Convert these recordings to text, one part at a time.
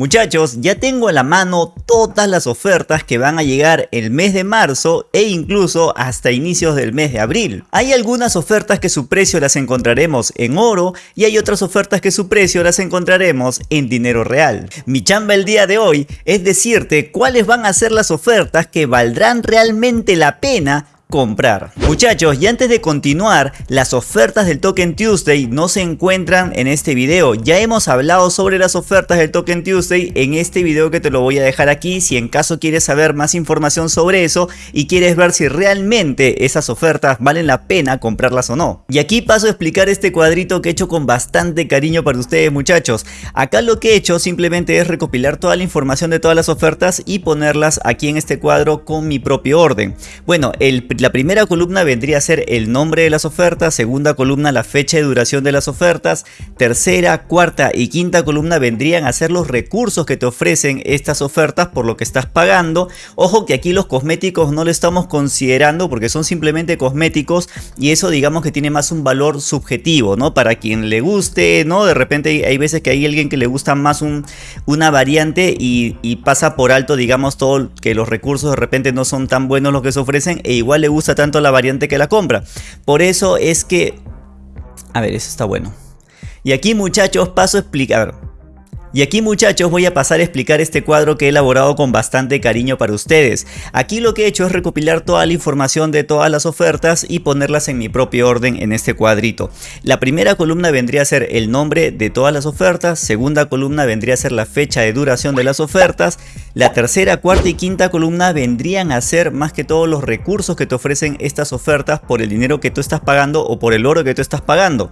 Muchachos, ya tengo a la mano todas las ofertas que van a llegar el mes de marzo e incluso hasta inicios del mes de abril. Hay algunas ofertas que su precio las encontraremos en oro y hay otras ofertas que su precio las encontraremos en dinero real. Mi chamba el día de hoy es decirte cuáles van a ser las ofertas que valdrán realmente la pena comprar. Muchachos, y antes de continuar, las ofertas del Token Tuesday no se encuentran en este video. Ya hemos hablado sobre las ofertas del Token Tuesday en este video que te lo voy a dejar aquí si en caso quieres saber más información sobre eso y quieres ver si realmente esas ofertas valen la pena comprarlas o no. Y aquí paso a explicar este cuadrito que he hecho con bastante cariño para ustedes muchachos. Acá lo que he hecho simplemente es recopilar toda la información de todas las ofertas y ponerlas aquí en este cuadro con mi propio orden. Bueno, el la primera columna vendría a ser el nombre de las ofertas, segunda columna la fecha de duración de las ofertas, tercera, cuarta y quinta columna vendrían a ser los recursos que te ofrecen estas ofertas por lo que estás pagando. Ojo que aquí los cosméticos no lo estamos considerando porque son simplemente cosméticos y eso digamos que tiene más un valor subjetivo, ¿no? Para quien le guste, ¿no? De repente hay veces que hay alguien que le gusta más un, una variante y, pasa por alto, digamos, todo que los recursos de repente no son tan buenos los que se ofrecen e igual le gusta tanto la variante que la compra. Por eso es que... A ver, eso está bueno. Y aquí muchachos paso a explicar. Y aquí muchachos voy a pasar a explicar este cuadro que he elaborado con bastante cariño para ustedes. Aquí lo que he hecho es recopilar toda la información de todas las ofertas y ponerlas en mi propio orden en este cuadrito. La primera columna vendría a ser el nombre de todas las ofertas, segunda columna vendría a ser la fecha de duración de las ofertas, la tercera, cuarta y quinta columna vendrían a ser más que todos los recursos que te ofrecen estas ofertas por el dinero que tú estás pagando o por el oro que tú estás pagando.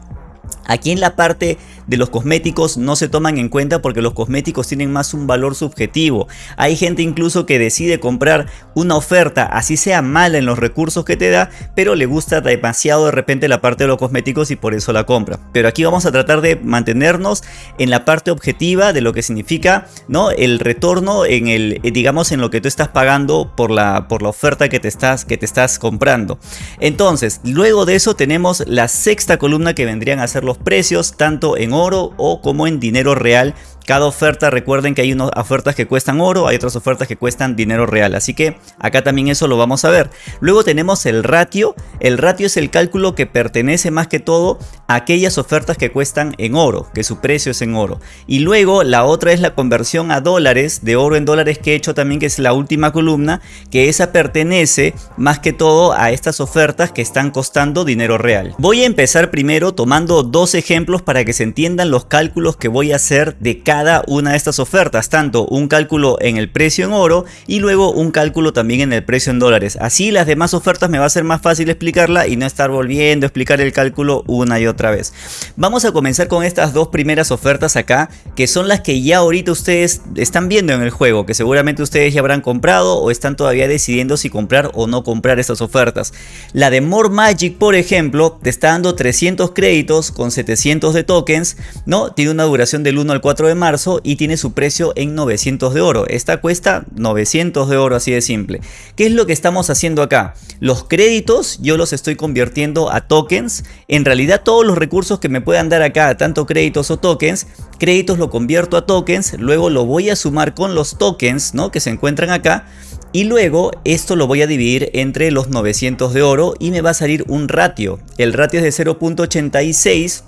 Aquí en la parte de los cosméticos no se toman en cuenta porque los cosméticos tienen más un valor subjetivo. Hay gente incluso que decide comprar una oferta, así sea mala en los recursos que te da, pero le gusta demasiado de repente la parte de los cosméticos y por eso la compra. Pero aquí vamos a tratar de mantenernos en la parte objetiva de lo que significa ¿no? el retorno en el, eh, digamos, en lo que tú estás pagando por la, por la oferta que te, estás, que te estás comprando. Entonces, luego de eso tenemos la sexta columna que vendrían a ser los precios tanto en oro o como en dinero real cada oferta, recuerden que hay unas ofertas que cuestan oro, hay otras ofertas que cuestan dinero real. Así que acá también eso lo vamos a ver. Luego tenemos el ratio. El ratio es el cálculo que pertenece más que todo a aquellas ofertas que cuestan en oro, que su precio es en oro. Y luego la otra es la conversión a dólares, de oro en dólares que he hecho también, que es la última columna, que esa pertenece más que todo a estas ofertas que están costando dinero real. Voy a empezar primero tomando dos ejemplos para que se entiendan los cálculos que voy a hacer de cada una de estas ofertas, tanto un cálculo en el precio en oro y luego un cálculo también en el precio en dólares. Así las demás ofertas me va a ser más fácil explicarla y no estar volviendo a explicar el cálculo una y otra vez. Vamos a comenzar con estas dos primeras ofertas acá, que son las que ya ahorita ustedes están viendo en el juego, que seguramente ustedes ya habrán comprado o están todavía decidiendo si comprar o no comprar estas ofertas. La de More Magic, por ejemplo, te está dando 300 créditos con 700 de tokens, ¿no? Tiene una duración del 1 al 4 de y tiene su precio en 900 de oro. Esta cuesta 900 de oro así de simple. ¿Qué es lo que estamos haciendo acá? Los créditos yo los estoy convirtiendo a tokens. En realidad todos los recursos que me puedan dar acá, tanto créditos o tokens, créditos lo convierto a tokens, luego lo voy a sumar con los tokens ¿no? que se encuentran acá. Y luego esto lo voy a dividir entre los 900 de oro y me va a salir un ratio. El ratio es de 0.86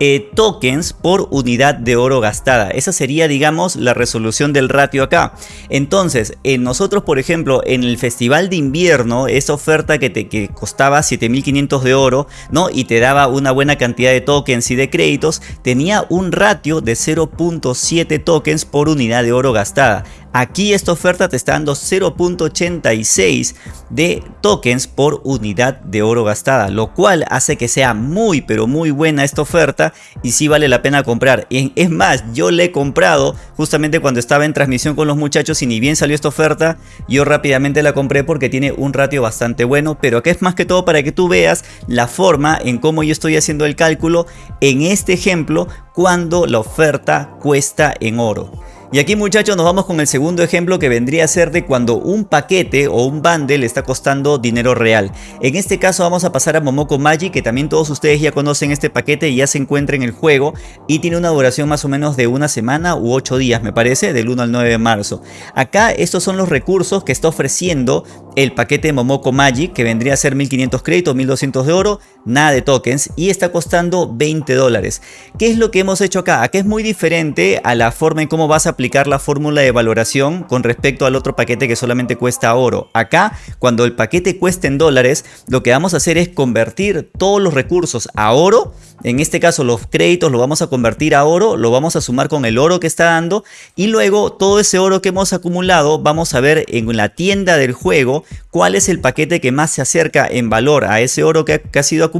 eh, tokens por unidad de oro gastada. Esa sería, digamos, la resolución del ratio acá. Entonces, en nosotros, por ejemplo, en el festival de invierno, esa oferta que te que costaba 7500 de oro, ¿no? Y te daba una buena cantidad de tokens y de créditos, tenía un ratio de 0.7 tokens por unidad de oro gastada. Aquí esta oferta te está dando 0.86 de tokens por unidad de oro gastada, lo cual hace que sea muy pero muy buena esta oferta y sí vale la pena comprar. Es más, yo le he comprado justamente cuando estaba en transmisión con los muchachos y ni bien salió esta oferta, yo rápidamente la compré porque tiene un ratio bastante bueno, pero que es más que todo para que tú veas la forma en cómo yo estoy haciendo el cálculo en este ejemplo cuando la oferta cuesta en oro. Y aquí muchachos nos vamos con el segundo ejemplo que vendría a ser de cuando un paquete o un bundle está costando dinero real. En este caso vamos a pasar a Momoko Magic que también todos ustedes ya conocen este paquete y ya se encuentra en el juego y tiene una duración más o menos de una semana u ocho días me parece, del 1 al 9 de marzo. Acá estos son los recursos que está ofreciendo el paquete Momoko Magic que vendría a ser 1500 créditos, 1200 de oro, nada de tokens y está costando 20 dólares. ¿Qué es lo que hemos hecho acá? Acá es muy diferente a la forma en cómo vas a aplicar la fórmula de valoración con respecto al otro paquete que solamente cuesta oro. Acá, cuando el paquete cueste en dólares, lo que vamos a hacer es convertir todos los recursos a oro. En este caso los créditos lo vamos a convertir a oro, lo vamos a sumar con el oro que está dando y luego todo ese oro que hemos acumulado vamos a ver en la tienda del juego cuál es el paquete que más se acerca en valor a ese oro que ha, sido acumulado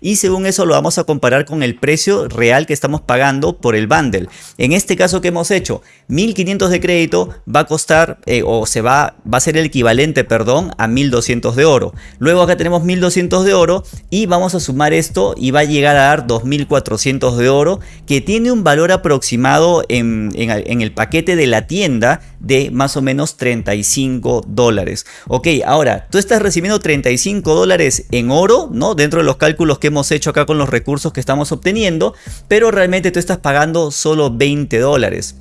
y según eso lo vamos a comparar con el precio real que estamos pagando por el bundle. En este caso que hemos hecho, 1500 de crédito va a costar eh, o se va, va a ser el equivalente, perdón, a 1200 de oro. Luego acá tenemos 1200 de oro y vamos a sumar esto y va a llegar a dar 2400 de oro que tiene un valor aproximado en, en el paquete de la tienda de más o menos 35 dólares. Ok, ahora tú estás recibiendo 35 dólares en oro, ¿no? Dentro de los cálculos que hemos hecho acá con los recursos que estamos obteniendo, pero realmente tú estás pagando solo 20 dólares.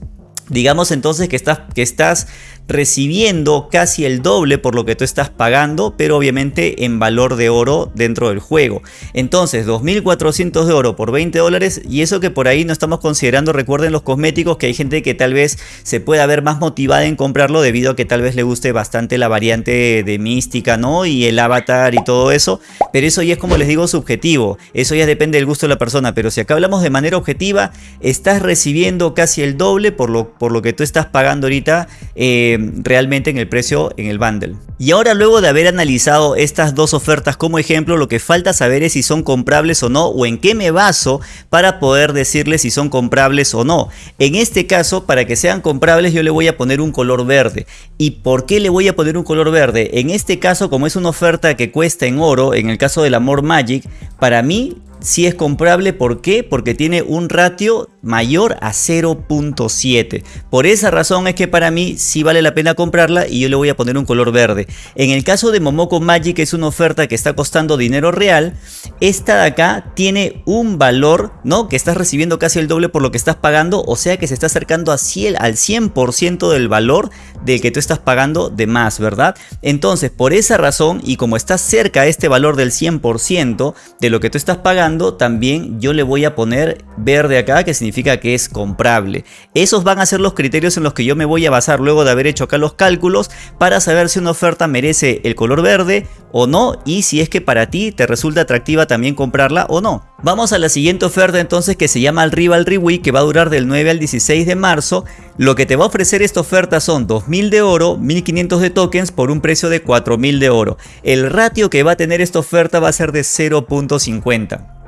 Digamos entonces que estás, que estás recibiendo casi el doble por lo que tú estás pagando, pero obviamente en valor de oro dentro del juego. Entonces, 2.400 de oro por 20 dólares y eso que por ahí no estamos considerando, recuerden los cosméticos, que hay gente que tal vez se pueda ver más motivada en comprarlo debido a que tal vez le guste bastante la variante de mística, ¿no? Y el avatar y todo eso, pero eso ya es como les digo subjetivo, eso ya depende del gusto de la persona, pero si acá hablamos de manera objetiva, estás recibiendo casi el doble por lo, por lo que tú estás pagando ahorita. Eh, realmente en el precio en el bundle. Y ahora luego de haber analizado estas dos ofertas como ejemplo, lo que falta saber es si son comprables o no o en qué me baso para poder decirles si son comprables o no. En este caso, para que sean comprables yo le voy a poner un color verde. ¿Y por qué le voy a poner un color verde? En este caso, como es una oferta que cuesta en oro, en el caso del Amor Magic, para mí si es comprable. ¿Por qué? Porque tiene un ratio mayor a 0.7. Por esa razón es que para mí sí vale la pena comprarla y yo le voy a poner un color verde. En el caso de Momoko Magic, que es una oferta que está costando dinero real, esta de acá tiene un valor, ¿no? Que estás recibiendo casi el doble por lo que estás pagando, o sea que se está acercando a al 100% del valor del que tú estás pagando de más, ¿verdad? Entonces, por esa razón y como está cerca este valor del 100% de lo que tú estás pagando, también yo le voy a poner verde acá, que significa que es comprable. Esos van a ser los criterios en los que yo me voy a basar luego de haber hecho acá los cálculos para saber si una oferta merece el color verde o no y si es que para ti te resulta atractiva también comprarla o no. Vamos a la siguiente oferta entonces que se llama el Rivalry Week que va a durar del 9 al 16 de marzo. Lo que te va a ofrecer esta oferta son 2000 de oro, 1500 de tokens por un precio de 4000 de oro. El ratio que va a tener esta oferta va a ser de 0.50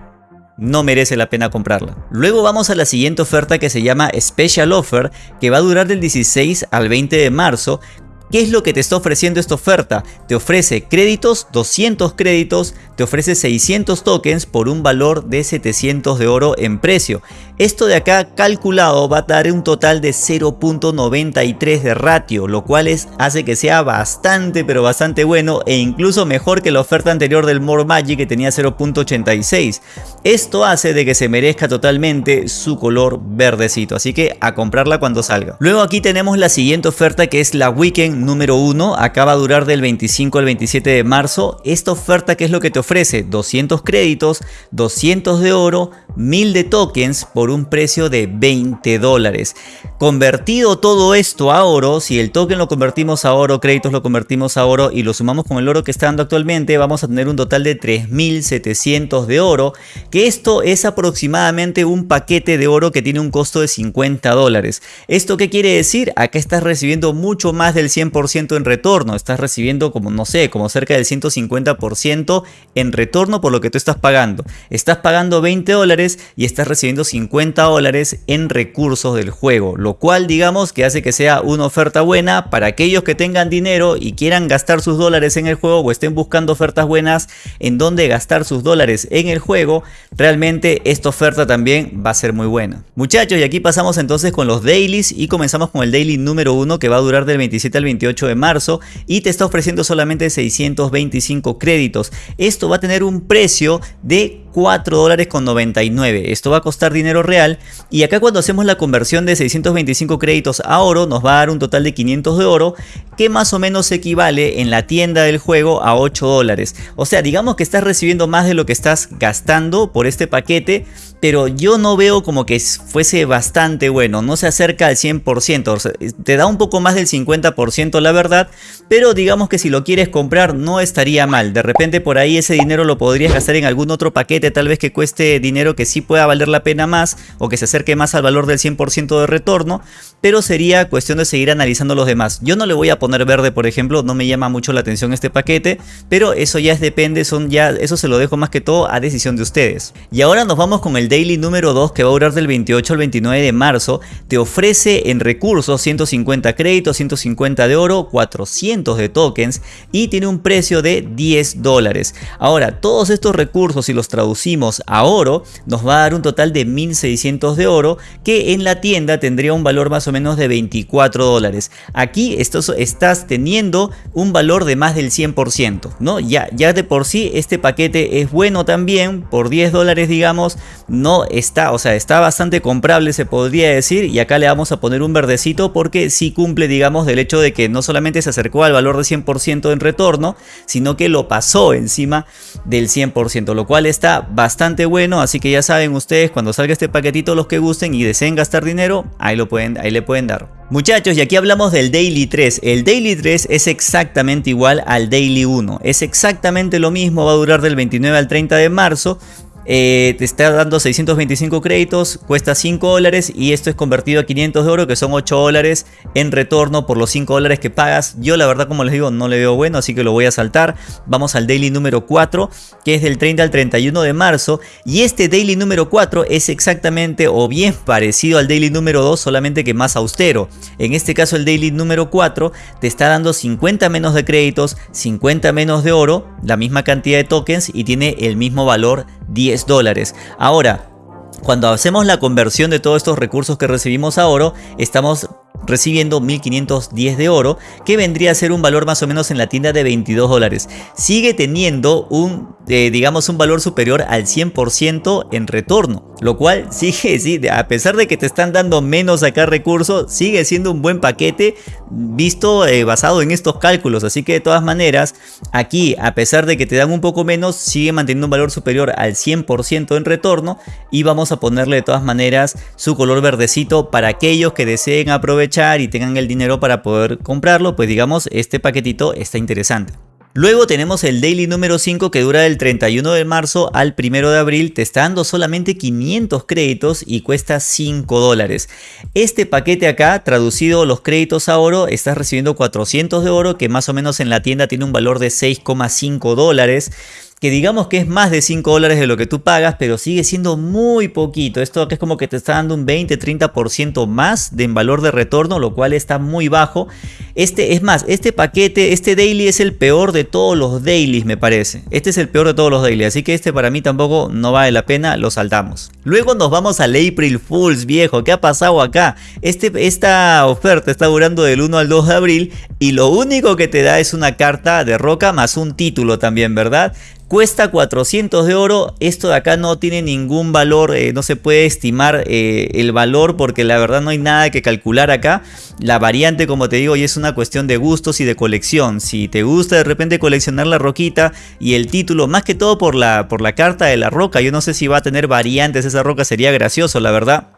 no merece la pena comprarla. Luego vamos a la siguiente oferta que se llama Special Offer, que va a durar del 16 al 20 de marzo, ¿Qué es lo que te está ofreciendo esta oferta? Te ofrece créditos, 200 créditos, te ofrece 600 tokens por un valor de 700 de oro en precio. Esto de acá calculado va a dar un total de 0.93 de ratio, lo cual es, hace que sea bastante pero bastante bueno e incluso mejor que la oferta anterior del More Magic que tenía 0.86. Esto hace de que se merezca totalmente su color verdecito, así que a comprarla cuando salga. Luego aquí tenemos la siguiente oferta que es la Weekend número 1, acaba a durar del 25 al 27 de marzo. Esta oferta que es lo que te ofrece 200 créditos, 200 de oro, 1000 de tokens por un precio de 20 dólares. Convertido todo esto a oro, si el token lo convertimos a oro, créditos lo convertimos a oro y lo sumamos con el oro que está dando actualmente, vamos a tener un total de 3700 de oro, que esto es aproximadamente un paquete de oro que tiene un costo de 50 dólares. ¿Esto qué quiere decir? Acá estás recibiendo mucho más del 100 100% en retorno, estás recibiendo como no sé, como cerca del 150% en retorno por lo que tú estás pagando. Estás pagando 20 dólares y estás recibiendo 50 dólares en recursos del juego, lo cual digamos que hace que sea una oferta buena para aquellos que tengan dinero y quieran gastar sus dólares en el juego o estén buscando ofertas buenas en donde gastar sus dólares en el juego, realmente esta oferta también va a ser muy buena. Muchachos, y aquí pasamos entonces con los dailies y comenzamos con el daily número 1 que va a durar del 27 al 28 de marzo y te está ofreciendo solamente 625 créditos. Esto va a tener un precio de 4 dólares con 99. Esto va a costar dinero real y acá cuando hacemos la conversión de 625 créditos a oro nos va a dar un total de 500 de oro que más o menos equivale en la tienda del juego a 8 dólares. O sea, digamos que estás recibiendo más de lo que estás gastando por este paquete pero yo no veo como que fuese bastante bueno, no se acerca al 100%, te da un poco más del 50% la verdad, pero digamos que si lo quieres comprar no estaría mal, de repente por ahí ese dinero lo podrías gastar en algún otro paquete, tal vez que cueste dinero que sí pueda valer la pena más o que se acerque más al valor del 100% de retorno, pero sería cuestión de seguir analizando los demás. Yo no le voy a poner verde por ejemplo, no me llama mucho la atención este paquete, pero eso ya depende, son ya, eso se lo dejo más que todo a decisión de ustedes. Y ahora nos vamos con el Daily número 2 que va a durar del 28 al 29 de marzo te ofrece en recursos 150 créditos, 150 de oro, 400 de tokens y tiene un precio de 10 dólares. Ahora todos estos recursos si los traducimos a oro nos va a dar un total de 1600 de oro que en la tienda tendría un valor más o menos de 24 dólares. Aquí estás, estás teniendo un valor de más del 100%, ¿no? Ya, ya de por sí este paquete es bueno también, por 10 dólares digamos, no está, o sea, está bastante comprable se podría decir y acá le vamos a poner un verdecito porque sí cumple digamos del hecho de que no solamente se acercó al valor de 100% en retorno, sino que lo pasó encima del 100%, lo cual está bastante bueno, así que ya saben ustedes cuando salga este paquetito los que gusten y deseen gastar dinero, ahí, lo pueden, ahí le pueden dar. Muchachos, y aquí hablamos del Daily 3. El Daily 3 es exactamente igual al Daily 1. Es exactamente lo mismo, va a durar del 29 al 30 de marzo. Eh, te está dando 625 créditos, cuesta 5 dólares y esto es convertido a 500 de oro que son 8 dólares en retorno por los 5 dólares que pagas. Yo la verdad como les digo no le veo bueno así que lo voy a saltar. Vamos al daily número 4 que es del 30 al 31 de marzo y este daily número 4 es exactamente o bien parecido al daily número 2 solamente que más austero. En este caso el daily número 4 te está dando 50 menos de créditos, 50 menos de oro, la misma cantidad de tokens y tiene el mismo valor 10 dólares. Ahora, cuando hacemos la conversión de todos estos recursos que recibimos a oro, estamos recibiendo 1510 de oro que vendría a ser un valor más o menos en la tienda de 22 dólares. Sigue teniendo un eh, digamos un valor superior al 100% en retorno lo cual sigue sí, a pesar de que te están dando menos acá recursos sigue siendo un buen paquete visto eh, basado en estos cálculos. Así que de todas maneras aquí a pesar de que te dan un poco menos sigue manteniendo un valor superior al 100% en retorno y vamos a ponerle de todas maneras su color verdecito para aquellos que deseen aprovechar y tengan el dinero para poder comprarlo, pues digamos este paquetito está interesante. Luego tenemos el daily número 5 que dura del 31 de marzo al 1 de abril, te está dando solamente 500 créditos y cuesta 5 dólares. Este paquete acá, traducido los créditos a oro, estás recibiendo 400 de oro que más o menos en la tienda tiene un valor de 6,5 dólares que digamos que es más de 5 dólares de lo que tú pagas, pero sigue siendo muy poquito. Esto es como que te está dando un 20-30% más de valor de retorno, lo cual está muy bajo. Este, es más, este paquete, este daily es el peor de todos los dailies, me parece. Este es el peor de todos los dailies, así que este para mí tampoco no vale la pena, lo saltamos. Luego nos vamos al April Fools, viejo. ¿Qué ha pasado acá? Este, esta oferta está durando del 1 al 2 de abril y lo único que te da es una carta de roca más un título también, ¿verdad? Cuesta 400 de oro, esto de acá no tiene ningún valor, eh, no se puede estimar eh, el valor porque la verdad no hay nada que calcular acá. La variante como te digo es una cuestión de gustos y de colección. Si te gusta de repente coleccionar la roquita y el título, más que todo por la, por la carta de la roca, yo no sé si va a tener variantes esa roca, sería gracioso la verdad.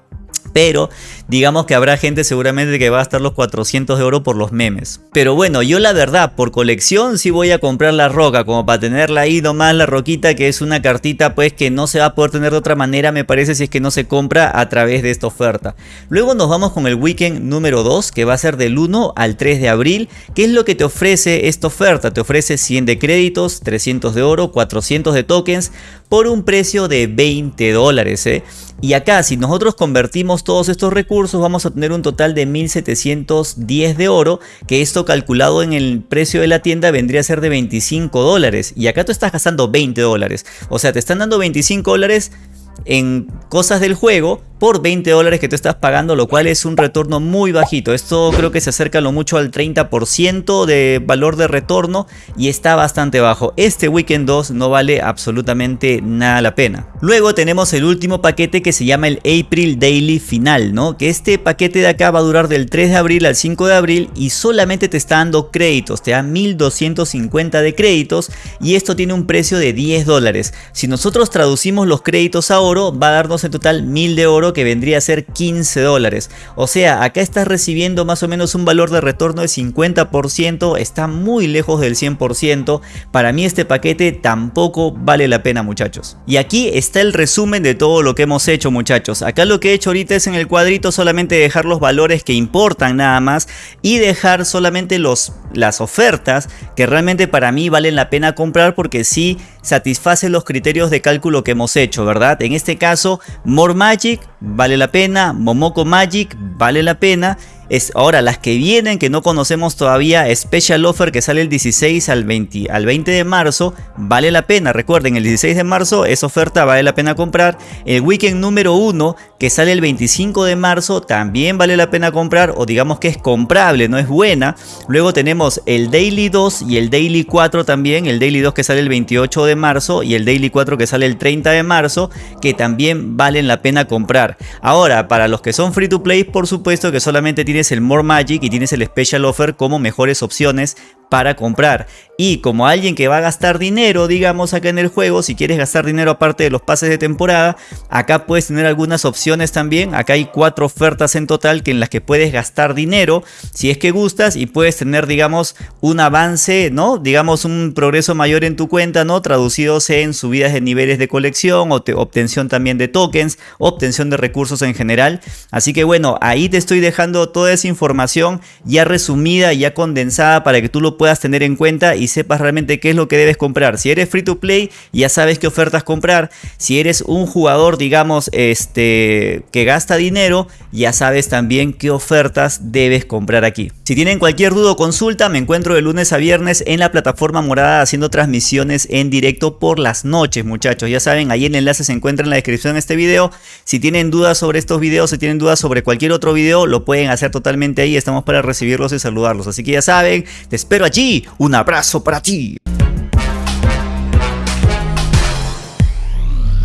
Pero digamos que habrá gente seguramente que va a estar los 400 de oro por los memes. Pero bueno, yo la verdad, por colección sí voy a comprar la roca, como para tenerla ahí nomás la roquita, que es una cartita pues que no se va a poder tener de otra manera, me parece, si es que no se compra a través de esta oferta. Luego nos vamos con el weekend número 2, que va a ser del 1 al 3 de abril. ¿Qué es lo que te ofrece esta oferta? Te ofrece 100 de créditos, 300 de oro, 400 de tokens, por un precio de 20 dólares. ¿eh? Y acá si nosotros convertimos todos estos recursos vamos a tener un total de 1710 de oro que esto calculado en el precio de la tienda vendría a ser de 25 dólares y acá tú estás gastando 20 dólares. O sea te están dando 25 dólares en cosas del juego por 20 dólares que tú estás pagando, lo cual es un retorno muy bajito. Esto creo que se acerca lo mucho al 30% de valor de retorno y está bastante bajo. Este Weekend 2 no vale absolutamente nada la pena. Luego tenemos el último paquete que se llama el April Daily Final, ¿no? Que este paquete de acá va a durar del 3 de abril al 5 de abril y solamente te está dando créditos, te da 1250 de créditos y esto tiene un precio de 10 dólares. Si nosotros traducimos los créditos a oro, va a darnos en total 1000 de oro que vendría a ser 15 dólares. O sea, acá estás recibiendo más o menos un valor de retorno de 50%, está muy lejos del 100%. Para mí este paquete tampoco vale la pena muchachos. Y aquí está el resumen de todo lo que hemos hecho muchachos. Acá lo que he hecho ahorita es en el cuadrito solamente dejar los valores que importan nada más y dejar solamente los, las ofertas que realmente para mí valen la pena comprar porque sí satisface los criterios de cálculo que hemos hecho, ¿verdad? En este caso, More Magic vale la pena, Momoko Magic vale la pena es ahora las que vienen que no conocemos todavía, Special Offer que sale el 16 al 20, al 20 de marzo, vale la pena, recuerden el 16 de marzo esa oferta vale la pena comprar, el weekend número 1 que sale el 25 de marzo también vale la pena comprar o digamos que es comprable, no es buena, luego tenemos el Daily 2 y el Daily 4 también, el Daily 2 que sale el 28 de marzo y el Daily 4 que sale el 30 de marzo que también valen la pena comprar. Ahora, para los que son free to play por supuesto que solamente tienen tienes el More Magic y tienes el Special Offer como mejores opciones para comprar. Y como alguien que va a gastar dinero, digamos acá en el juego, si quieres gastar dinero aparte de los pases de temporada, acá puedes tener algunas opciones también. Acá hay cuatro ofertas en total que en las que puedes gastar dinero si es que gustas y puedes tener, digamos, un avance, ¿no? Digamos, un progreso mayor en tu cuenta, ¿no? Traducidos en subidas de niveles de colección, o obtención también de tokens, obtención de recursos en general. Así que bueno, ahí te estoy dejando toda esa información ya resumida, ya condensada para que tú lo puedas tener en cuenta y sepas realmente qué es lo que debes comprar. Si eres free to play, ya sabes qué ofertas comprar. Si eres un jugador, digamos, este, que gasta dinero, ya sabes también qué ofertas debes comprar aquí. Si tienen cualquier duda o consulta, me encuentro de lunes a viernes en la plataforma morada haciendo transmisiones en directo por las noches, muchachos. Ya saben, ahí el enlace se encuentra en la descripción de este video. Si tienen dudas sobre estos videos, si tienen dudas sobre cualquier otro video, lo pueden hacer totalmente ahí. Estamos para recibirlos y saludarlos. Así que ya saben, te espero allí. Un para ti.